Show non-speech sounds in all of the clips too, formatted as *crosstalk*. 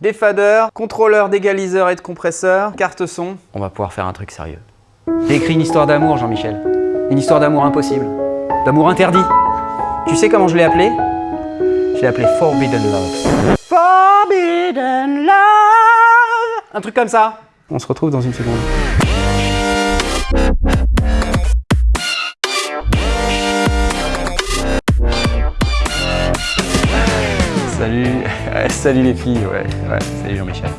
des faders, contrôleur d'égaliseur et de compresseur, carte son. On va pouvoir faire un truc sérieux. J'ai écrit une histoire d'amour, Jean-Michel. Une histoire d'amour impossible. D'amour interdit. Tu sais comment je l'ai appelé? Je l'ai appelé Forbidden Love. Forbidden Love Un truc comme ça. On se retrouve dans une seconde. Salut les filles, ouais, ouais, salut Jean-Michel.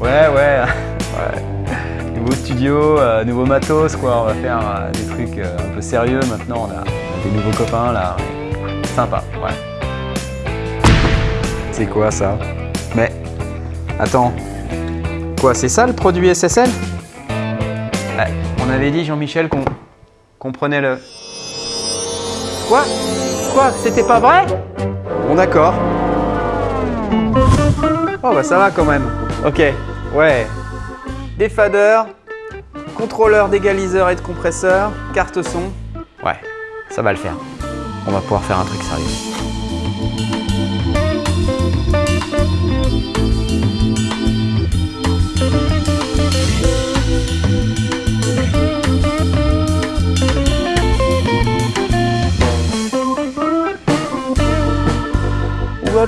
Ouais, ouais, *laughs* ouais. Nouveau studio, euh, nouveau matos, quoi. On va faire euh, des trucs euh, un peu sérieux maintenant. On a, des nouveaux copains là. Sympa, ouais. C'est quoi ça? Mais, attends. Quoi, c'est ça le produit SSL Ouais, on avait dit Jean-Michel qu'on qu'on prenait le... Quoi? Quoi? C'était pas vrai? Bon d'accord. Oh bah ça va quand même. Ok, ouais. Des faders, contrôleur d'égaliseur et de compresseur, carte son. Ouais, ça va le faire. On va pouvoir faire un truc sérieux.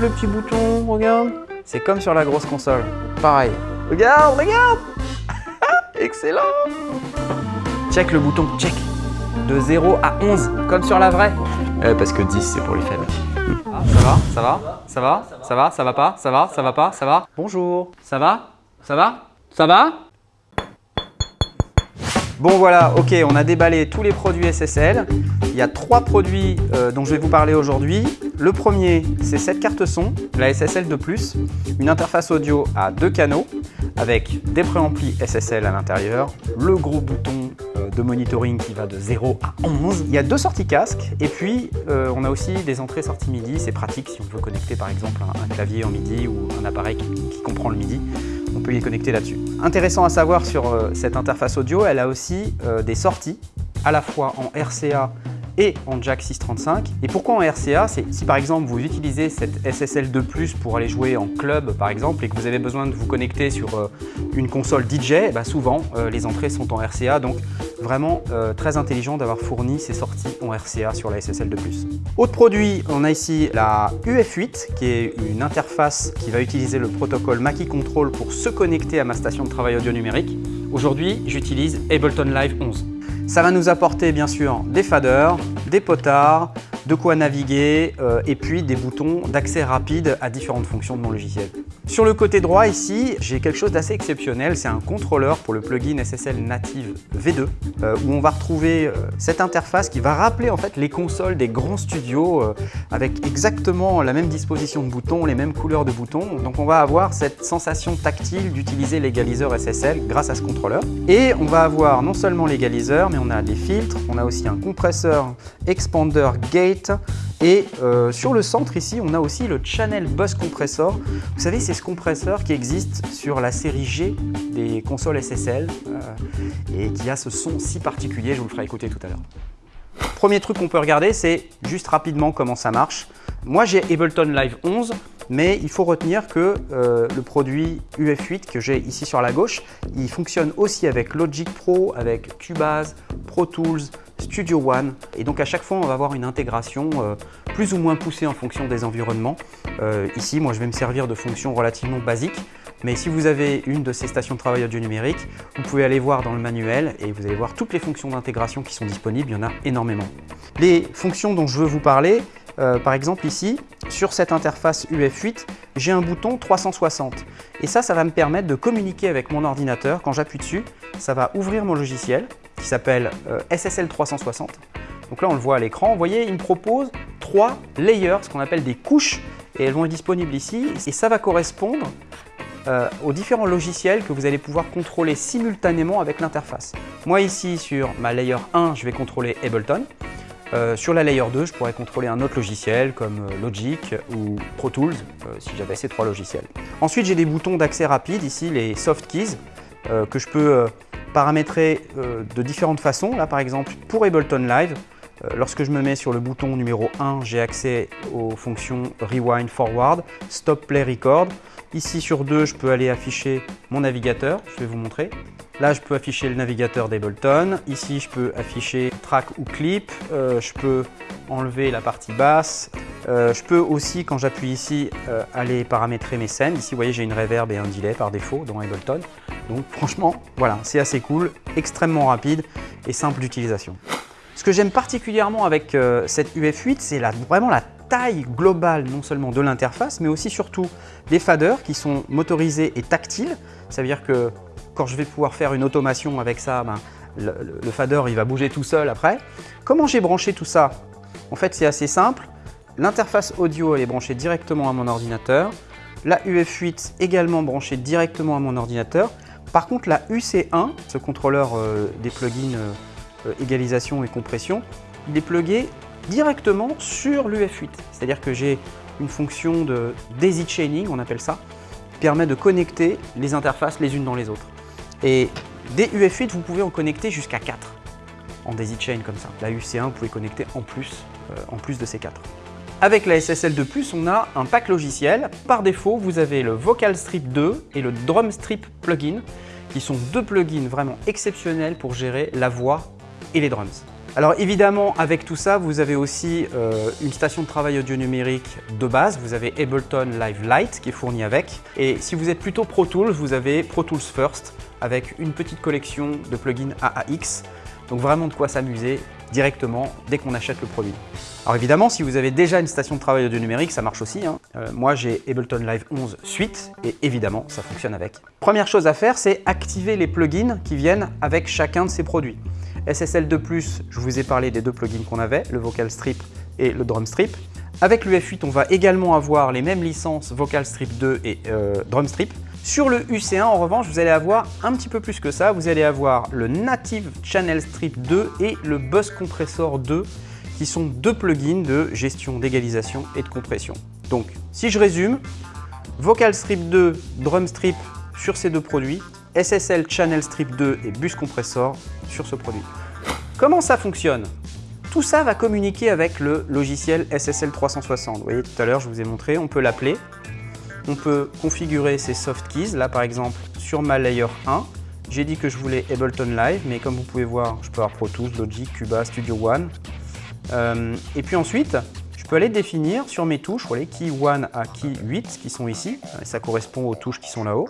Le petit bouton, regarde? C'est comme sur la grosse console. Pareil. Regarde, regarde *laughs* Excellent Check le bouton, check. De 0 à 11, comme sur la vraie. Euh, parce que 10, c'est pour les faibles. Ça va Ça va Ça va Ça va Ça va pas Ça va Ça va pas Ça va Bonjour. Ça va Ça va Ça va Bon voilà, ok, on a déballé tous les produits SSL. Il y a trois produits euh, dont je vais vous parler aujourd'hui. Le premier, c'est cette carte son, la SSL 2+, une interface audio à deux canaux avec des préamplis SSL à l'intérieur, le gros bouton euh, de monitoring qui va de 0 à 11. Il y a deux sorties casque et puis euh, on a aussi des entrées-sorties MIDI. C'est pratique si on veut connecter par exemple un, clavier en MIDI ou un appareil qui comprend le MIDI. Peut y connecter là-dessus. Intéressant à savoir sur euh, cette interface audio, elle a aussi euh, des sorties à la fois en RCA et en jack 635. Et pourquoi en RCA C'est si par exemple vous utilisez cette SSL 2+, pour aller jouer en club par exemple et que vous avez besoin de vous connecter sur euh, une console DJ, eh ben, souvent euh, les entrées sont en RCA donc vraiment euh, très intelligent d'avoir fourni ces sorties en RCA sur la SSL 2+. Autre produit, on a ici la UF8 qui est une interface qui va utiliser le protocole Mackie Control pour se connecter à ma station de travail audio numérique. Aujourd'hui, j'utilise Ableton Live 11. Ça va nous apporter bien sûr des faders, des potards, de quoi naviguer euh, et puis des boutons d'accès rapide à différentes fonctions de mon logiciel. Sur le côté droit ici, j'ai quelque chose d'assez exceptionnel, c'est un contrôleur pour le plugin SSL Native V2 euh, où on va retrouver euh, cette interface qui va rappeler en fait les consoles des grands studios avec exactement la même disposition de boutons, les mêmes couleurs de boutons. Donc on va avoir cette sensation tactile d'utiliser l'égaliseur SSL grâce à ce contrôleur. Et on va avoir non seulement l'égaliseur, mais on a des filtres, on a aussi un compresseur expander gate et euh, sur le centre ici, on a aussi le Channel Bus Compressor. Vous savez, c'est ce compresseur qui existe sur la série G des consoles SSL euh, et qui a ce son si particulier, je vous le ferai écouter tout à l'heure. Premier truc qu'on peut regarder, c'est juste rapidement comment ça marche. Moi, j'ai Ableton Live 11, mais il faut retenir que euh, le produit UF8 que j'ai ici sur la gauche, il fonctionne aussi avec Logic Pro, avec Cubase, Pro Tools, Studio One. Et donc à chaque fois, on va avoir une intégration euh, plus ou moins poussée en fonction des environnements. Euh, ici, moi, je vais me servir de fonctions relativement basiques. Mais si vous avez une de ces stations de travail audio numérique, vous pouvez aller voir dans le manuel et vous allez voir toutes les fonctions d'intégration qui sont disponibles. Il y en a énormément. Les fonctions dont je veux vous parler, euh, par exemple ici, sur cette interface UF8, j'ai un bouton 360. Et ça, ça va me permettre de communiquer avec mon ordinateur. Quand j'appuie dessus, ça va ouvrir mon logiciel qui s'appelle euh, SSL 360. Donc là, on le voit à l'écran. Vous voyez, il me propose trois layers, ce qu'on appelle des couches, et elles vont être disponibles ici. Et ça va correspondre euh, aux différents logiciels que vous allez pouvoir contrôler simultanément avec l'interface. Moi ici, sur ma layer 1, je vais contrôler Ableton. Euh, sur la layer 2, je pourrais contrôler un autre logiciel comme Logic ou Pro Tools si j'avais ces trois logiciels. Ensuite, j'ai des boutons d'accès rapide, ici les soft keys, euh, que je peux euh, paramétrer euh, de différentes façons. Là, par exemple, pour Ableton Live, lorsque je me mets sur le bouton numéro 1, j'ai accès aux fonctions Rewind Forward, Stop Play Record. Ici sur 2, je peux aller afficher mon navigateur, je vais vous montrer. Là, je peux afficher le navigateur d'Ableton. Ici, je peux afficher track ou clip. Je peux enlever la partie basse. Je peux aussi, quand j'appuie ici, aller paramétrer mes scènes. Ici, vous voyez, j'ai une reverb et un delay par défaut dans Ableton. Donc franchement, voilà, c'est assez cool, extrêmement rapide et simple d'utilisation. Ce que j'aime particulièrement avec cette UF8, c'est vraiment la taille globale non seulement de l'interface, mais aussi surtout des faders qui sont motorisés et tactiles. Ça veut dire que quand je vais pouvoir faire une automation avec ça, ben, le, fader il va bouger tout seul après. Comment j'ai branché tout ça? En fait, c'est assez simple. L'interface audio elle est branchée directement à mon ordinateur. La UF8 également branchée directement à mon ordinateur. Par contre, la UC1, ce contrôleur euh, des plugins euh, égalisation et compression, il est plugué directement sur l'UF8. C'est-à-dire que j'ai une fonction de daisy chaining, on appelle ça, qui permet de connecter les interfaces les unes dans les autres. Et des UF8, vous pouvez en connecter jusqu'à 4 en daisy chain comme ça. La UC1, vous pouvez connecter en plus, euh, en plus de ces 4. Avec la SSL2+, on a un pack logiciel. Par défaut, vous avez le Vocal Strip 2 et le Drum Strip plugin, qui sont deux plugins vraiment exceptionnels pour gérer la voix et les drums. Alors évidemment, avec tout ça, vous avez aussi euh, une station de travail audio numérique de base. Vous avez Ableton Live Lite qui est fourni avec. Et si vous êtes plutôt Pro Tools, vous avez Pro Tools First avec une petite collection de plugins AAX. Donc vraiment de quoi s'amuser directement dès qu'on achète le produit. Alors évidemment, si vous avez déjà une station de travail audio numérique, ça marche aussi. Hein. Euh, moi, j'ai Ableton Live 11 Suite et évidemment, ça fonctionne avec. Première chose à faire, c'est activer les plugins qui viennent avec chacun de ces produits. SSL2+, je vous ai parlé des deux plugins qu'on avait, le Vocal Strip et le Drum Strip. Avec l'UF8, on va également avoir les mêmes licences Vocal Strip 2 et euh, Drum Strip. Sur le UC1, en revanche, vous allez avoir un petit peu plus que ça. Vous allez avoir le Native Channel Strip 2 et le Bus Compressor 2, qui sont deux plugins de gestion d'égalisation et de compression. Donc, si je résume, Vocal Strip 2, Drum Strip sur ces deux produits, SSL Channel Strip 2 et Bus Compressor sur ce produit. Comment ça fonctionne? Tout ça va communiquer avec le logiciel SSL 360. Vous voyez, tout à l'heure, je vous ai montré, on peut l'appeler. On peut configurer ses soft keys. Là, par exemple, sur ma layer 1, j'ai dit que je voulais Ableton Live, mais comme vous pouvez voir, je peux avoir Pro Tools, Logic, Cuba, Studio One. Euh, et puis ensuite, je peux aller définir sur mes touches, voyez, Key 1 à Key 8 qui sont ici. Ça correspond aux touches qui sont là-haut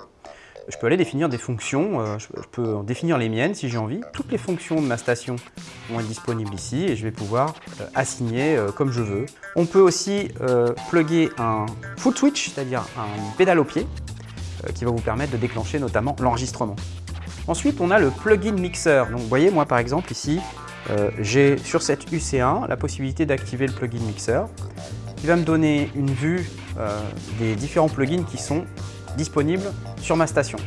je peux aller définir des fonctions, euh, je peux définir les miennes si j'ai envie. Toutes les fonctions de ma station vont être disponibles ici et je vais pouvoir euh, assigner euh, comme je veux. On peut aussi plugger un foot switch, c'est-à-dire un pédale au pied, qui va vous permettre de déclencher notamment l'enregistrement. Ensuite, on a le plugin mixer. Donc, vous voyez, moi par exemple ici, j'ai sur cette UC1 la possibilité d'activer le plugin mixer qui va me donner une vue des différents plugins qui sont disponible sur ma station.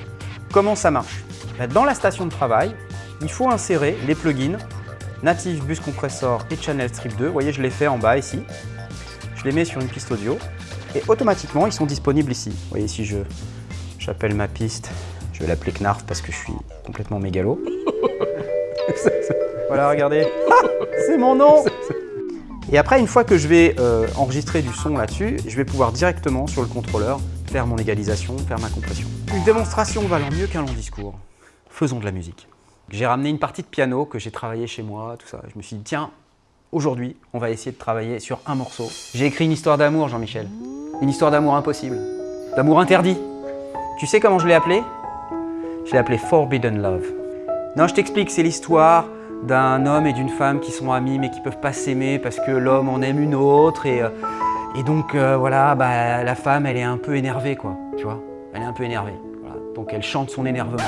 Comment ça marche? Ben, Dans la station de travail, il faut insérer les plugins Native Bus Compressor et Channel Strip 2. Vous voyez, je les fais en bas ici. Je les mets sur une piste audio et automatiquement, ils sont disponibles ici. Vous voyez, si je j'appelle ma piste, je vais l'appeler Knarf parce que je suis complètement mégalo. *laughs* voilà, regardez. *laughs* C'est mon nom Et après, une fois que je vais euh, enregistrer du son là-dessus, je vais pouvoir directement sur le contrôleur faire mon égalisation, faire ma compression. Une démonstration valant mieux qu'un long discours. Faisons de la musique. J'ai ramené une partie de piano que j'ai travaillé chez moi, tout ça. Je me suis dit, tiens, aujourd'hui, on va essayer de travailler sur un morceau. J'ai écrit une histoire d'amour, Jean-Michel. Une histoire d'amour impossible. D'amour interdit. Tu sais comment je l'ai appelé? Je l'ai appelé Forbidden Love. Non, je t'explique, c'est l'histoire d'un homme et d'une femme qui sont amis mais qui peuvent pas s'aimer parce que l'homme en aime une autre et... Euh, et donc euh, voilà, bah, la femme, elle est un peu énervée, quoi, tu vois. Elle est un peu énervée. Donc elle chante son énervement.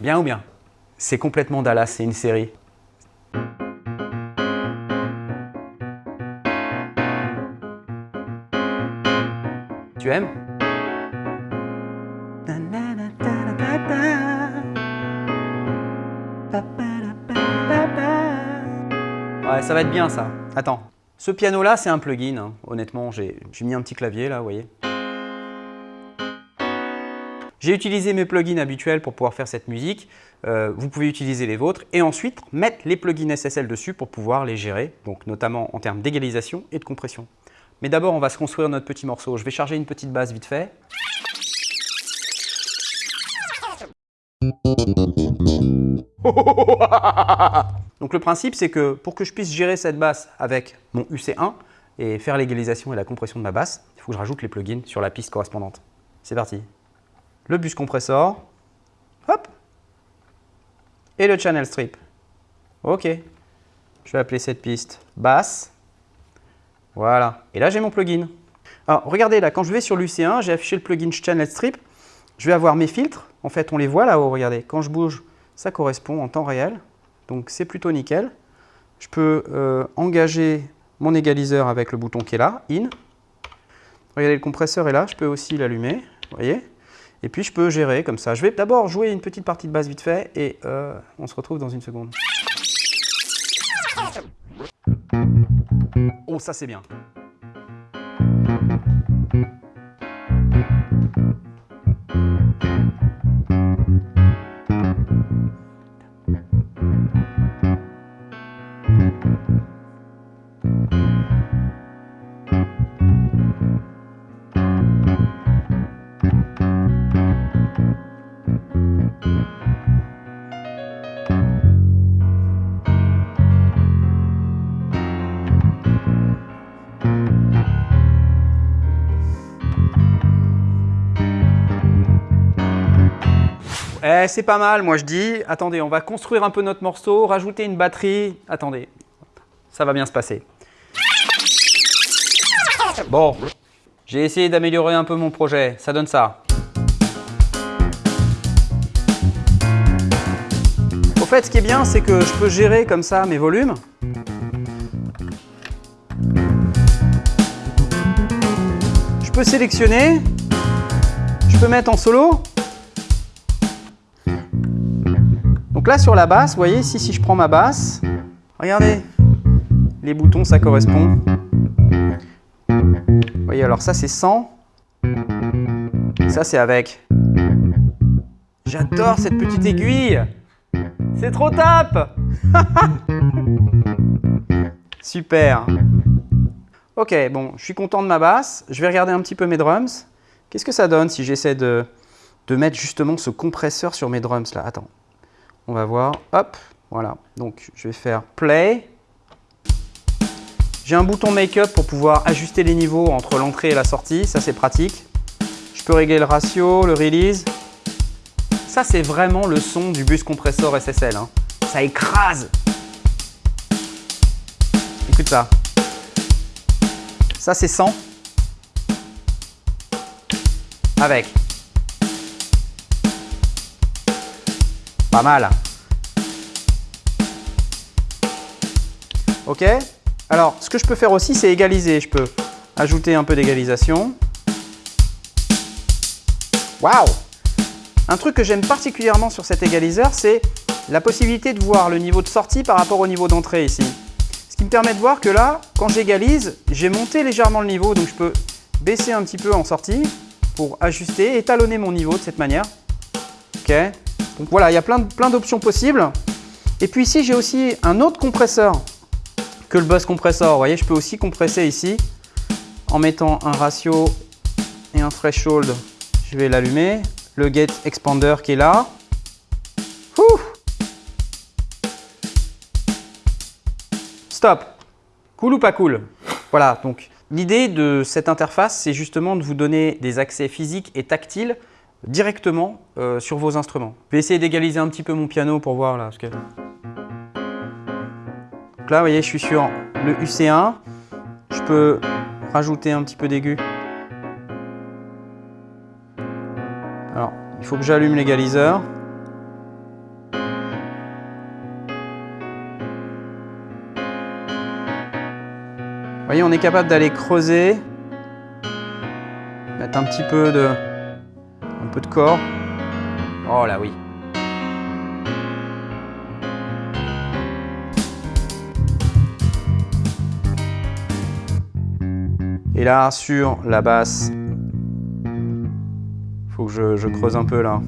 Bien ou bien? C'est complètement Dallas, c'est une série. Tu aimes? Ouais, ça va être bien ça. Attends. Ce piano-là, c'est un plugin. Hein. Honnêtement, j'ai mis un petit clavier là, vous voyez. J'ai utilisé mes plugins habituels pour pouvoir faire cette musique. Euh, vous pouvez utiliser les vôtres et ensuite mettre les plugins SSL dessus pour pouvoir les gérer, donc notamment en termes d'égalisation et de compression. Mais d'abord, on va se construire notre petit morceau. Je vais charger une petite basse vite fait. *laughs* Donc le principe, c'est que pour que je puisse gérer cette basse avec mon UC1 et faire l'égalisation et la compression de ma basse, il faut que je rajoute les plugins sur la piste correspondante. C'est parti. Le bus compressor, hop, et le channel strip. Ok. Je vais appeler cette piste basse. Voilà. Et là, j'ai mon plugin. Alors, regardez là, quand je vais sur l'UC1, j'ai affiché le plugin Channel Strip. Je vais avoir mes filtres. En fait, on les voit là-haut, regardez. Quand je bouge, ça correspond en temps réel. Donc, c'est plutôt nickel. Je peux euh, engager mon égaliseur avec le bouton qui est là, In. Regardez, le compresseur est là. Je peux aussi l'allumer, vous voyez. Et puis, je peux gérer comme ça. Je vais d'abord jouer une petite partie de basse vite fait et euh, on se retrouve dans une seconde. Oh, ça c'est bien. Eh, c'est pas mal, moi je dis. Attendez, on va construire un peu notre morceau, rajouter une batterie. Attendez, ça va bien se passer. Bon, j'ai essayé d'améliorer un peu mon projet. Ça donne ça. Au fait, ce qui est bien, c'est que je peux gérer comme ça mes volumes. Je peux sélectionner. Je peux mettre en solo. Là, sur la basse, vous voyez, ici, si je prends ma basse, regardez, les boutons, ça correspond. Vous voyez, alors ça, c'est 100. Ça, c'est avec. J'adore cette petite aiguille. C'est trop top *laughs* Super. Ok, bon, je suis content de ma basse. Je vais regarder un petit peu mes drums. Qu'est-ce que ça donne si j'essaie de, de mettre justement ce compresseur sur mes drums là? Attends, on va voir, hop, voilà. Donc je vais faire play. J'ai un bouton make-up pour pouvoir ajuster les niveaux entre l'entrée et la sortie, ça c'est pratique. Je peux régler le ratio, le release. Ça c'est vraiment le son du bus compressor SSL. Hein. Ça écrase. Écoute ça. Ça c'est 100. Avec. Pas mal. Ok Alors, ce que je peux faire aussi, c'est égaliser. Je peux ajouter un peu d'égalisation. Waouh Un truc que j'aime particulièrement sur cet égaliseur, c'est la possibilité de voir le niveau de sortie par rapport au niveau d'entrée ici. Ce qui me permet de voir que là, quand j'égalise, j'ai monté légèrement le niveau, donc je peux baisser un petit peu en sortie pour ajuster, étalonner mon niveau de cette manière. Ok Donc voilà, il y a plein, d'options possibles. Et puis ici, j'ai aussi un autre compresseur que le bus compressor. Vous voyez, je peux aussi compresser ici en mettant un ratio et un threshold. Je vais l'allumer. Le gate expander qui est là. Stop. Cool ou pas cool? Voilà, donc l'idée de cette interface, c'est justement de vous donner des accès physiques et tactiles directement euh, sur vos instruments. Je vais essayer d'égaliser un petit peu mon piano pour voir là. Ce que là, vous voyez, je suis sur le UC1. Je peux rajouter un petit peu d'aigu. Alors, il faut que j'allume l'égaliseur. Vous voyez, on est capable d'aller creuser, mettre un petit peu de, de corps. Oh là oui. Et là, sur la basse, faut que je creuse un peu là.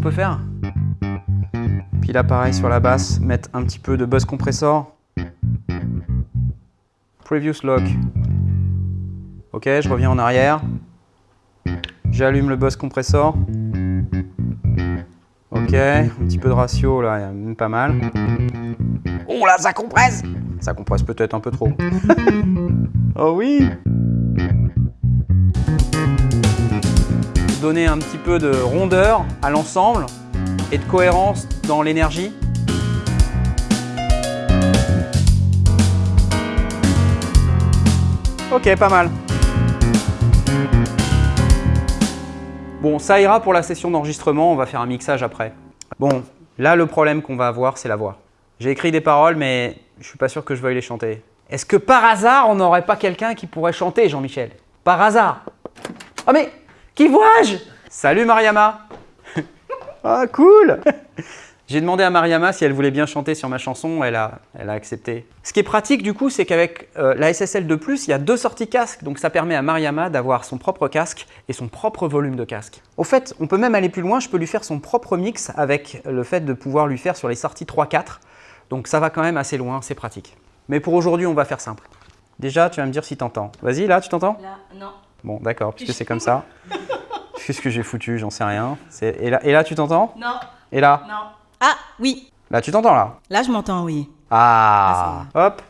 Peut faire Puis là, pareil, sur la basse, mettre un petit peu de buzz compressor. Previous lock. Ok, je reviens en arrière. J'allume le buzz compressor. Ok, un petit peu de ratio là, même pas mal. Oh là, ça compresse Ça compresse peut-être un peu trop. *laughs* oh oui Donner un petit peu de rondeur à l'ensemble et de cohérence dans l'énergie. Ok, pas mal. Bon, ça ira pour la session d'enregistrement, on va faire un mixage après. Bon, là le problème qu'on va avoir, c'est la voix. J'ai écrit des paroles, mais je suis pas sûr que je veuille les chanter. Est-ce que par hasard, on n'aurait pas quelqu'un qui pourrait chanter, Jean-Michel? Par hasard Oh mais, qui vois-je? Salut Mariama *laughs* Ah cool *laughs* J'ai demandé à Mariama si elle voulait bien chanter sur ma chanson, elle a, elle a accepté. Ce qui est pratique du coup, c'est qu'avec euh, la SSL 2+, il y a deux sorties casque, donc ça permet à Mariama d'avoir son propre casque et son propre volume de casque. Au fait, on peut même aller plus loin, je peux lui faire son propre mix avec le fait de pouvoir lui faire sur les sorties 3-4, donc ça va quand même assez loin, c'est pratique. Mais pour aujourd'hui, on va faire simple. Déjà, tu vas me dire si t'entends. Vas-y, là, tu t'entends? Là, non. Bon, d'accord, puisque c'est comme ça. *laughs* Qu'est-ce que j'ai foutu J'en sais rien. Et là, et là, tu t'entends? Non. Et là? Non. Ah, oui. Là, tu t'entends là? Là, je m'entends, oui. Ah, Hop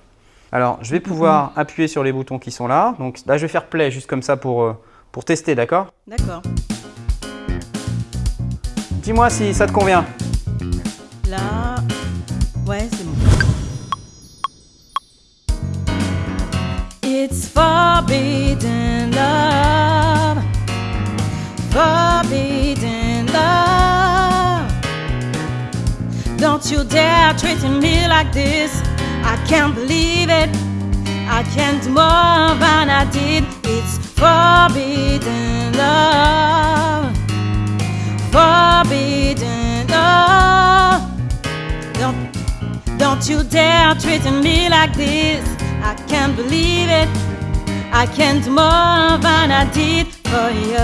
Alors, je vais pouvoir appuyer sur les boutons qui sont là. Donc là, je vais faire play juste comme ça pour, euh, pour tester, d'accord? D'accord. Dis-moi si ça te convient. Là. It's forbidden love. Forbidden love. Don't you dare treat me like this. I can't believe it. I can't more than I did. It's forbidden love. Forbidden love. Don't, don't you dare treat me like this. I can't believe it. I can't do more than I did for you.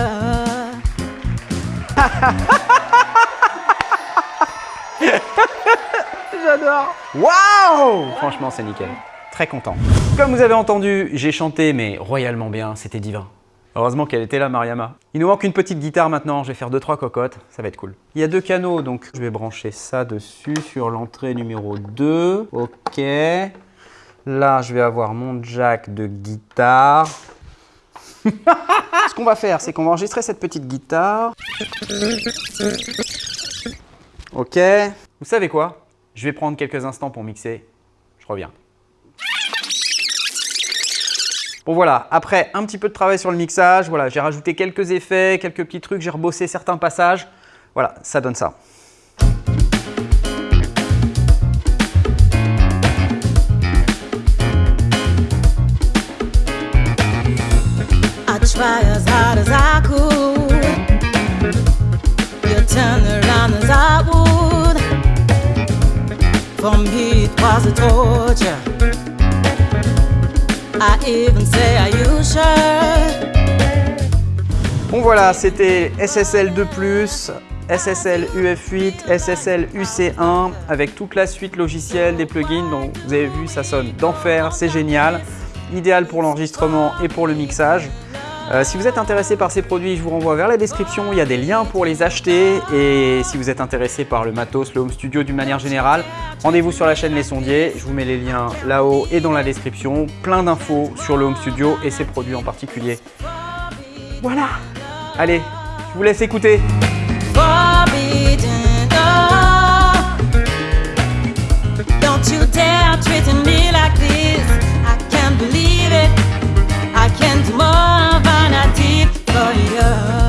*laughs* J'adore Waouh Franchement, c'est nickel. Très content. Comme vous avez entendu, j'ai chanté, mais royalement bien, c'était divin. Heureusement qu'elle était là, Mariama. Il nous manque une petite guitare maintenant, je vais faire 2-3 cocottes, ça va être cool. Il y a deux canaux, donc je vais brancher ça dessus sur l'entrée numéro 2. Ok. Là, je vais avoir mon jack de guitare. *laughs* Ce qu'on va faire, c'est qu'on va enregistrer cette petite guitare. Ok. Vous savez quoi? Je vais prendre quelques instants pour mixer. Je reviens. Bon voilà, après un petit peu de travail sur le mixage, voilà, j'ai rajouté quelques effets, quelques petits trucs, j'ai rebossé certains passages. Voilà, ça donne ça. Bon voilà, c'était SSL 2+, SSL UF8, SSL UC1 avec toute la suite logicielle des plugins. Donc vous avez vu, ça sonne d'enfer, c'est génial. Idéal pour l'enregistrement et pour le mixage. Euh, si vous êtes intéressé par ces produits, je vous renvoie vers la description, il y a des liens pour les acheter. Et si vous êtes intéressé par le matos, le home studio d'une manière générale, rendez-vous sur la chaîne Les Sondiers. Je vous mets les liens là-haut et dans la description. Plein d'infos sur le home studio et ses produits en particulier. Voilà Allez, je vous laisse écouter treating me like this. I can't believe it. I can't more. I did for you.